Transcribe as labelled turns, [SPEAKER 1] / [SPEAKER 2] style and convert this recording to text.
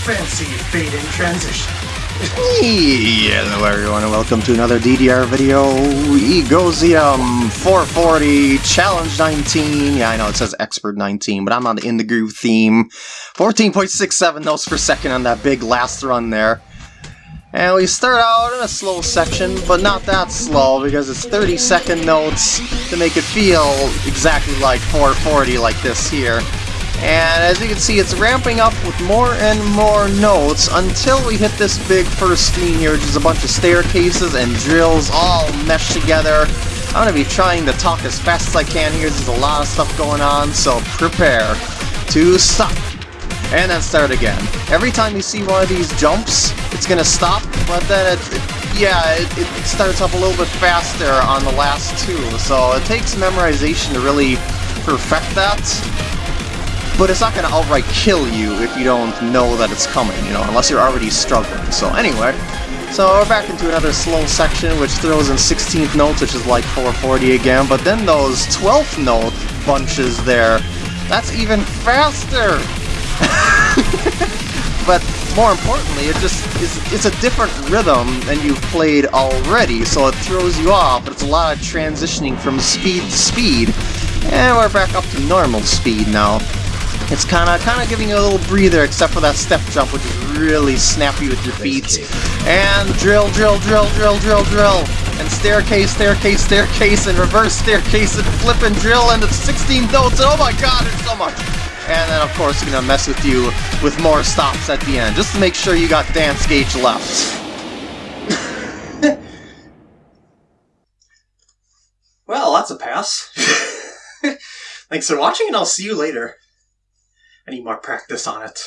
[SPEAKER 1] fancy fade-in transition.
[SPEAKER 2] Hello everyone and welcome to another DDR video. Egosium 440 Challenge 19. Yeah, I know it says Expert 19, but I'm on the In the Groove theme. 14.67 notes per second on that big last run there. And we start out in a slow section, but not that slow because it's 30 second notes to make it feel exactly like 440 like this here. And as you can see, it's ramping up with more and more notes until we hit this big first scene here, which is a bunch of staircases and drills all meshed together. I'm going to be trying to talk as fast as I can here. There's a lot of stuff going on, so prepare to stop. And then start again. Every time you see one of these jumps, it's going to stop, but then it, it yeah, it, it starts up a little bit faster on the last two. So it takes memorization to really perfect that but it's not going to outright kill you if you don't know that it's coming, you know, unless you're already struggling. So anyway, so we're back into another slow section, which throws in 16th notes, which is like 440 again, but then those 12th note bunches there, that's even faster! but more importantly, it just is it's a different rhythm than you've played already, so it throws you off. But it's a lot of transitioning from speed to speed. And we're back up to normal speed now. It's kind of kind of giving you a little breather, except for that step jump, which is really snappy with your feet. And drill, drill, drill, drill, drill, drill. And staircase, staircase, staircase, and reverse staircase, and flip and drill, and it's 16 notes, and oh my god, it's so much! And then, of course, gonna mess with you with more stops at the end, just to make sure you got dance gauge left. well, that's a pass. Thanks for watching, and I'll see you later. Need more practice on it.